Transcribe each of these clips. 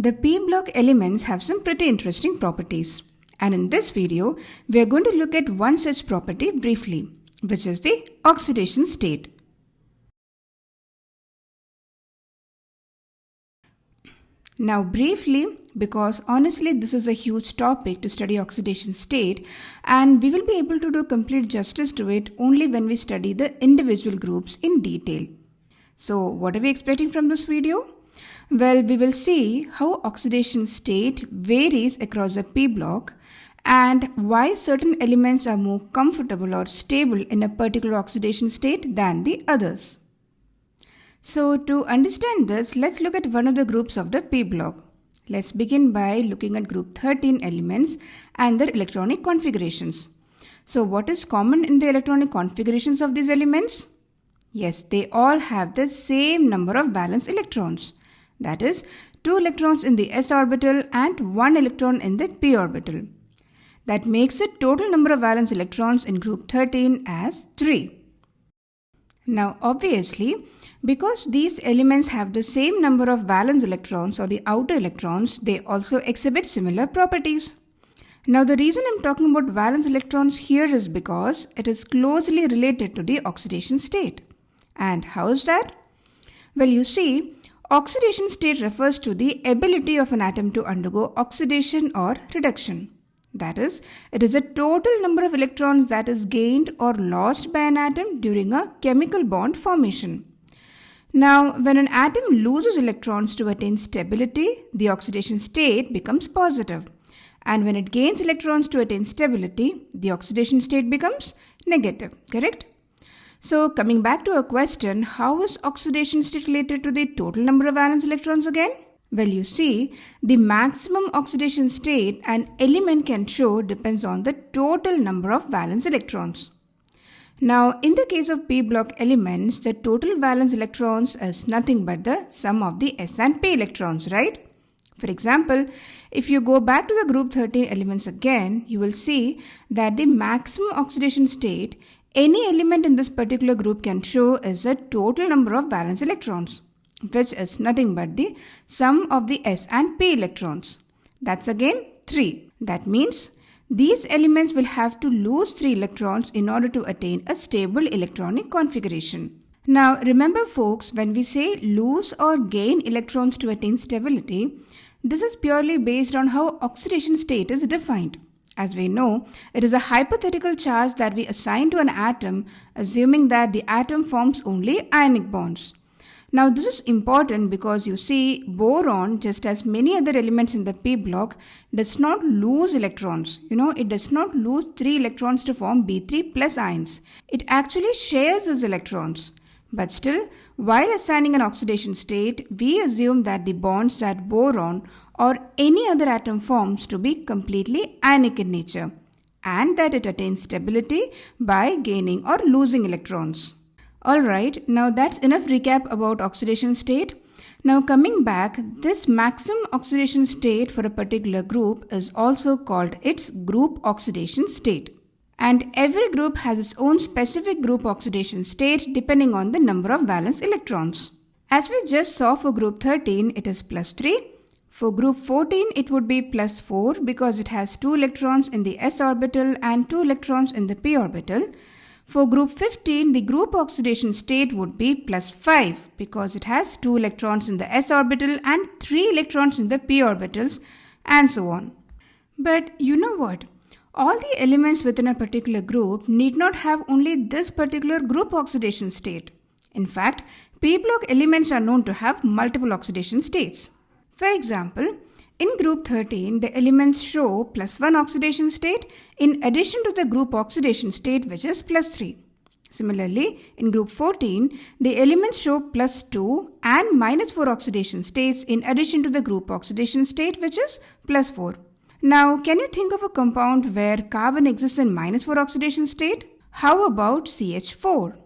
The p block elements have some pretty interesting properties. And in this video, we are going to look at one such property briefly, which is the oxidation state. Now briefly, because honestly this is a huge topic to study oxidation state and we will be able to do complete justice to it only when we study the individual groups in detail. So what are we expecting from this video? Well, we will see how oxidation state varies across a p block and why certain elements are more comfortable or stable in a particular oxidation state than the others. So to understand this, let's look at one of the groups of the p block. Let's begin by looking at group 13 elements and their electronic configurations. So what is common in the electronic configurations of these elements? Yes, they all have the same number of valence electrons. That is, 2 electrons in the s orbital and 1 electron in the p orbital. That makes the total number of valence electrons in group 13 as 3. Now obviously, because these elements have the same number of valence electrons or the outer electrons, they also exhibit similar properties. Now the reason I'm talking about valence electrons here is because it is closely related to the oxidation state. And how is that? Well, you see, oxidation state refers to the ability of an atom to undergo oxidation or reduction. That is, it is a total number of electrons that is gained or lost by an atom during a chemical bond formation. Now, when an atom loses electrons to attain stability, the oxidation state becomes positive. And when it gains electrons to attain stability, the oxidation state becomes negative, correct? So coming back to our question, how is oxidation state related to the total number of valence electrons again? Well, you see, the maximum oxidation state an element can show depends on the total number of valence electrons. Now, in the case of p block elements, the total valence electrons is nothing but the sum of the s and p electrons, right? For example, if you go back to the group 13 elements again, you will see that the maximum oxidation state any element in this particular group can show is the total number of valence electrons, which is nothing but the sum of the s and p electrons. That's again 3. That means these elements will have to lose 3 electrons in order to attain a stable electronic configuration. Now remember folks, when we say lose or gain electrons to attain stability, this is purely based on how oxidation state is defined. As we know, it is a hypothetical charge that we assign to an atom assuming that the atom forms only ionic bonds. Now this is important because you see boron just as many other elements in the p block does not lose electrons. You know it does not lose 3 electrons to form B3 plus ions. It actually shares its electrons. But still, while assigning an oxidation state, we assume that the bonds that boron or any other atom forms to be completely ionic in nature and that it attains stability by gaining or losing electrons. Alright, now that's enough recap about oxidation state. Now coming back, this maximum oxidation state for a particular group is also called its group oxidation state. And every group has its own specific group oxidation state depending on the number of valence electrons. As we just saw for group 13, it is plus 3. For group 14, it would be plus 4 because it has 2 electrons in the s orbital and 2 electrons in the p orbital. For group 15, the group oxidation state would be plus 5 because it has 2 electrons in the s orbital and 3 electrons in the p orbitals and so on. But you know what? All the elements within a particular group need not have only this particular group oxidation state. In fact, p block elements are known to have multiple oxidation states. For example, in group 13, the elements show plus 1 oxidation state in addition to the group oxidation state which is plus 3. Similarly, in group 14, the elements show plus 2 and minus 4 oxidation states in addition to the group oxidation state which is plus 4. Now, can you think of a compound where carbon exists in minus 4 oxidation state? How about CH4?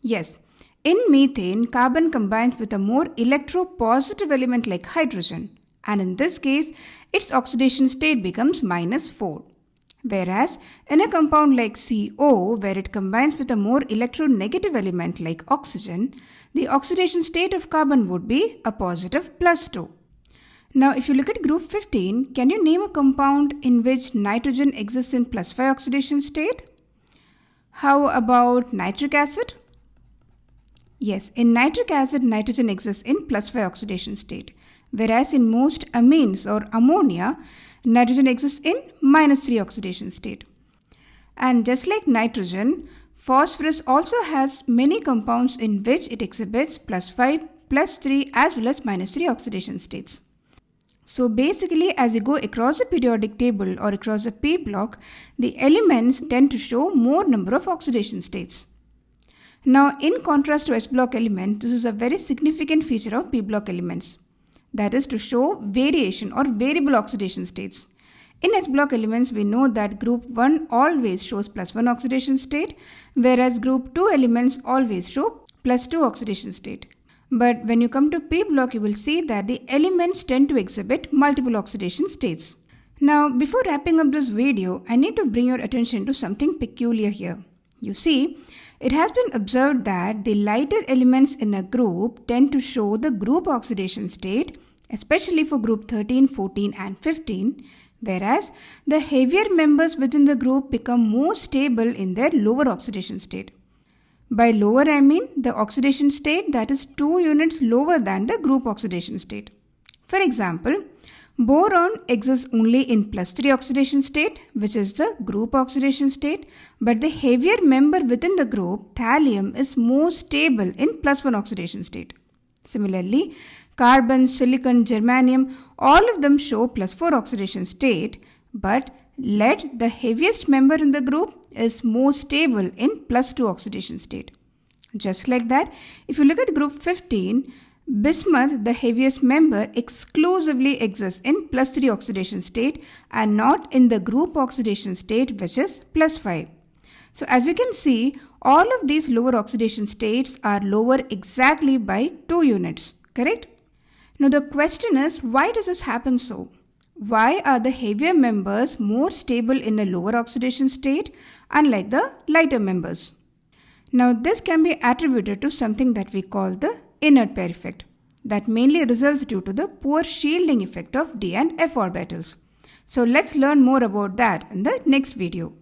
Yes, in methane, carbon combines with a more electropositive element like hydrogen and in this case its oxidation state becomes minus 4. Whereas in a compound like CO where it combines with a more electronegative element like oxygen, the oxidation state of carbon would be a positive plus 2. Now, if you look at group 15, can you name a compound in which nitrogen exists in plus 5 oxidation state? How about nitric acid? Yes, in nitric acid, nitrogen exists in plus 5 oxidation state, whereas in most amines or ammonia, nitrogen exists in minus 3 oxidation state. And just like nitrogen, phosphorus also has many compounds in which it exhibits plus 5, plus 3 as well as minus 3 oxidation states. So basically as you go across the periodic table or across the P block, the elements tend to show more number of oxidation states. Now, in contrast to S block element, this is a very significant feature of P block elements. That is to show variation or variable oxidation states. In S block elements, we know that group 1 always shows plus 1 oxidation state, whereas group 2 elements always show plus 2 oxidation state. But when you come to P block, you will see that the elements tend to exhibit multiple oxidation states. Now, before wrapping up this video, I need to bring your attention to something peculiar here. You see, it has been observed that the lighter elements in a group tend to show the group oxidation state, especially for group 13, 14 and 15, whereas the heavier members within the group become more stable in their lower oxidation state. By lower I mean the oxidation state that is 2 units lower than the group oxidation state. For example, Boron exists only in plus 3 oxidation state, which is the group oxidation state, but the heavier member within the group, thallium, is more stable in plus 1 oxidation state. Similarly, carbon, silicon, germanium, all of them show plus 4 oxidation state, but lead, the heaviest member in the group, is more stable in plus 2 oxidation state. Just like that, if you look at group 15, Bismuth, the heaviest member, exclusively exists in plus 3 oxidation state and not in the group oxidation state which is plus 5. So as you can see, all of these lower oxidation states are lower exactly by 2 units, correct? Now the question is, why does this happen so? Why are the heavier members more stable in a lower oxidation state unlike the lighter members? Now this can be attributed to something that we call the inert pair effect that mainly results due to the poor shielding effect of d and f orbitals. So let's learn more about that in the next video.